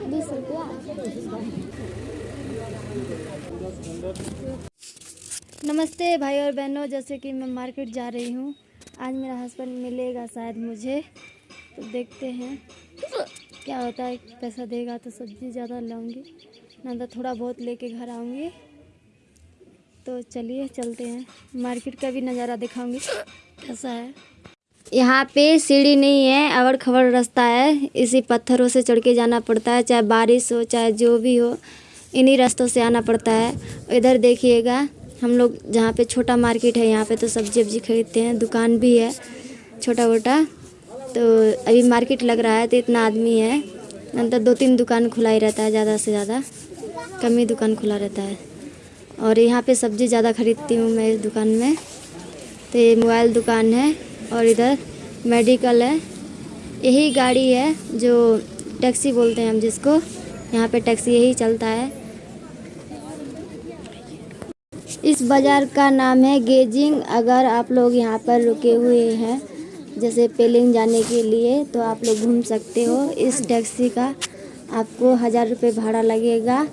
बीस रुपया नमस्ते भाई और बहनों, जैसे कि मैं मार्केट जा रही हूँ। आज मेरा हस्बैंड मिलेगा शायद मुझे। तो देखते हैं क्या होता है, पैसा देगा तो सब्ज़ी ज़्यादा लाऊँगी, ना तो थोड़ा बहुत लेके घर आऊँगी। तो चलिए, चलते हैं। मार्केट का भी नज़ारा दिखाऊँगी, कैसा है। यहाँ पे सीढ़ी नहीं है अवड़ खबड़ रास्ता है। इसी पत्थरों से चढ़ के जाना पड़ता है, चाहे बारिश हो, चाहे जो भी हो, इन्हीं रास्तों से आना पड़ता है। इधर देखिएगा, हम लोग जहाँ पे छोटा मार्केट है, यहाँ पे तो सब्ज़ी वब्जी खरीदते हैं, दुकान भी है छोटा मोटा तो अभी मार्केट लग रहा है तो इतना आदमी है। अंदर दो तीन दुकान खुला ही रहता है, ज़्यादा से ज़्यादा। कम ही दुकान खुला रहता है। और यहाँ पे सब्ज़ी ज़्यादा खरीदती हूँ मैं इस दुकान में। तो ये मोबाइल दुकान है। और इधर मेडिकल है। यही गाड़ी है जो टैक्सी बोलते हैं हम जिसको। यहाँ पे टैक्सी यही चलता है। इस बाज़ार का नाम है गेजिंग। अगर आप लोग यहाँ पर रुके हुए हैं जैसे पेलिंग जाने के लिए तो आप लोग घूम सकते हो। इस टैक्सी का आपको हज़ार रुपये भाड़ा लगेगा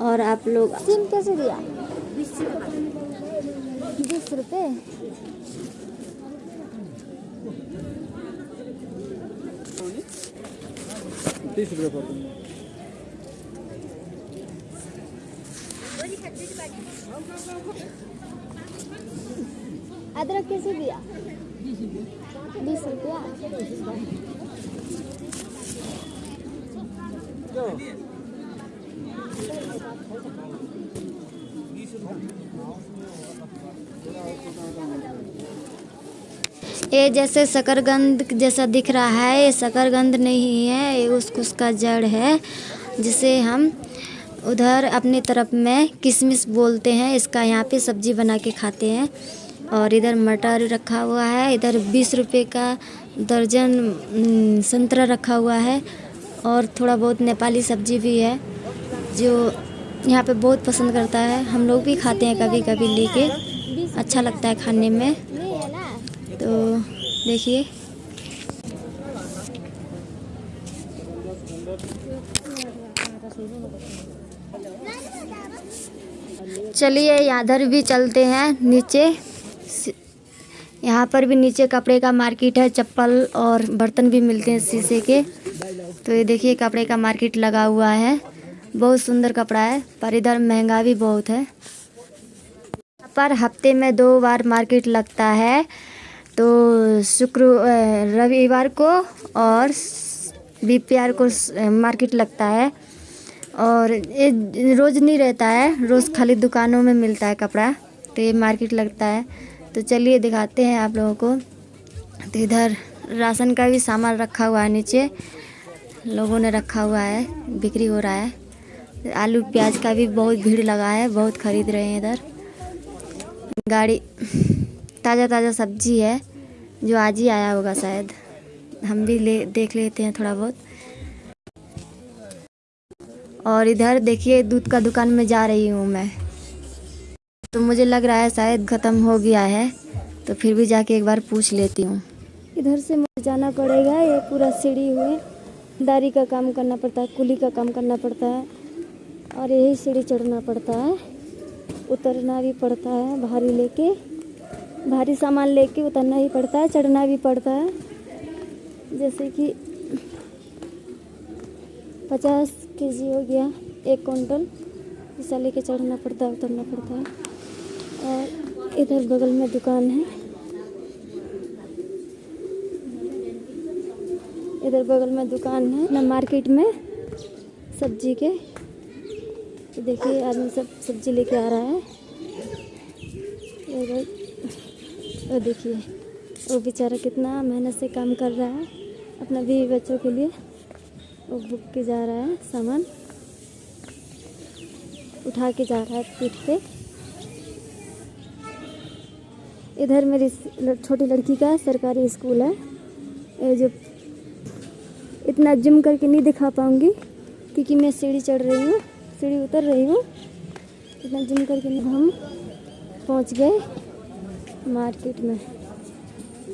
और आप लोग सिम कैसे दिया? बीस रुपये। तीस रुपये पड़ते अदरक कैसे दिया? बीस रुपया। ये जैसे शकरगंद जैसा दिख रहा है, ये शकरगंद नहीं है, ये उस उसका जड़ है, जिसे हम उधर अपनी तरफ़ में किशमिश बोलते हैं, इसका यहाँ पे सब्ज़ी बना के खाते हैं। और इधर मटर रखा हुआ है, इधर बीस रुपए का दर्जन संतरा रखा हुआ है, और थोड़ा बहुत नेपाली सब्ज़ी भी है, जो यहाँ पे बहुत पसंद करता है। हम लोग भी खाते हैं कभी कभी लेके अच्छा लगता है खाने में। तो देखिए। चलिए इधर भी चलते हैं नीचे। यहाँ पर भी नीचे कपड़े का मार्केट है, चप्पल और बर्तन भी मिलते हैं शीशे के। तो ये देखिए, कपड़े का मार्केट लगा हुआ है। बहुत सुंदर कपड़ा है, पर इधर महँगा भी बहुत है। पर हफ़्ते में दो बार मार्केट लगता है। तो शुक्र रविवार को और बीपीआर को मार्केट लगता है। और ये रोज़ नहीं रहता है, रोज़ खाली दुकानों में मिलता है कपड़ा तो ये मार्केट लगता है। तो चलिए दिखाते हैं आप लोगों को। तो इधर राशन का भी सामान रखा हुआ है नीचे, लोगों ने रखा हुआ है, बिक्री हो रहा है। आलू प्याज का भी बहुत भीड़ लगा है, बहुत खरीद रहे हैं इधर। गाड़ी ताज़ा ताज़ा सब्ज़ी है, जो आज ही आया होगा शायद। हम भी ले, देख लेते हैं थोड़ा बहुत। और इधर देखिए, दूध का दुकान में जा रही हूँ मैं। तो मुझे लग रहा है शायद ख़त्म हो गया है तो फिर भी जाके एक बार पूछ लेती हूँ। इधर से मुझे जाना पड़ेगा, ये पूरा सीढ़ी हुए दारी का काम करना पड़ता है, कुली का काम करना पड़ता है, और यही सीढ़ी चढ़ना पड़ता है। उतरना भी पड़ता है भारी लेके। भारी सामान लेके उतरना ही पड़ता है, चढ़ना भी पड़ता है। जैसे कि पचास के जी हो गया एक कुंटल ऐसा लेके चढ़ना पड़ता है, उतरना पड़ता है। और इधर बगल में दुकान है। इधर बगल में दुकान है, ना मार्केट में सब्ज़ी के। देखिए, आदमी सब सब्ज़ी लेके आ रहा है। और देखिए, वो बेचारा कितना मेहनत से काम कर रहा है, अपना बीवी बच्चों के लिए। वो बुक के जा रहा है सामान, उठा के जा रहा है पीठ पे। इधर मेरी छोटी लड़की का सरकारी स्कूल है, ये जो इतना जिम करके नहीं दिखा पाऊँगी, क्योंकि मैं सीढ़ी चढ़ रही हूँ, सीढ़ी उतर रही हूँ। इतना जिम करके हम पहुँच गए। मार्केट में।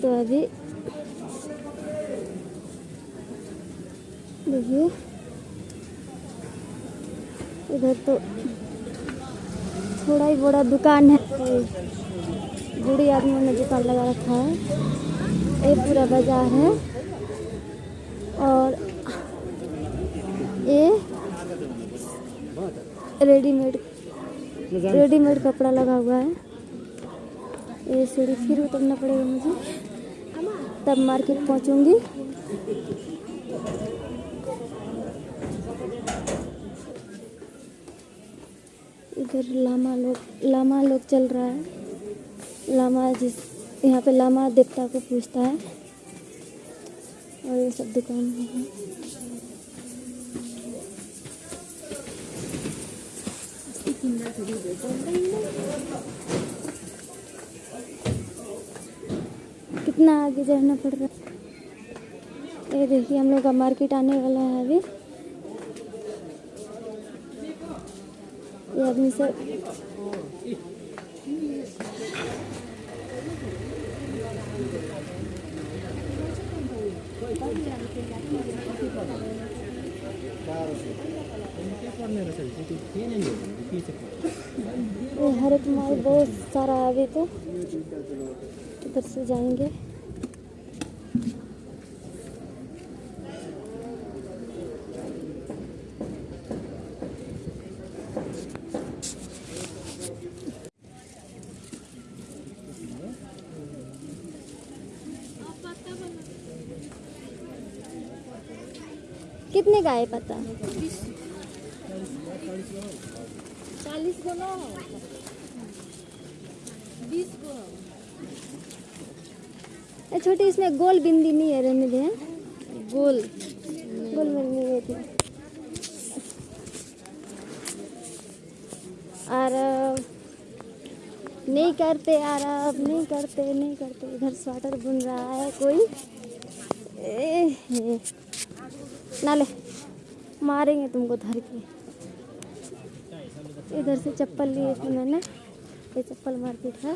तो अभी देखिए, इधर तो थोड़ा ही बड़ा दुकान है। बूढ़ी आदमी ने दुकान लगा रखा है। ये पूरा बाज़ार है। और ये रेडीमेड रेडीमेड कपड़ा लगा हुआ है। ये सीढ़ी फिर उतरना पड़ेगा मुझे। तब मार्केट पहुंचूँगी। इधर लामा लोग लामा लोग चल रहा है। लामा जिस, यहाँ पे लामा देवता को पूछता है। और ये सब दुकान में है। कितना आगे जाना पड़ रहा है? ये देखिए, हम लोग का मार्केट आने वाला है अभी। ये आदमी सब हरे माल बहुत सारा अभी तो। इधर से जाएँगे। कितने का है पता? चालीस गो लो बीस ये छोटी इसमें गोल बिंदी नहीं है रहने दे गोल। गोल में नहीं है थी। और नहीं करते यार अब नहीं करते नहीं करते। इधर स्वेटर बुन रहा है कोई। ए। ना ले मारेंगे तुमको धर के। इधर से चप्पल लिए थे मैंने ये चप्पल मार्केट है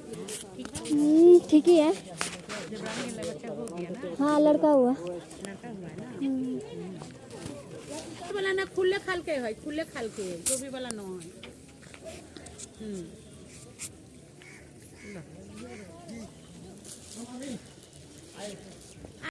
हम्म, ठीक ही है। हाँ लड़का हुआ। वाला ना खुले खाल के है खुले खाल के गोभी वाला न है। हम्म।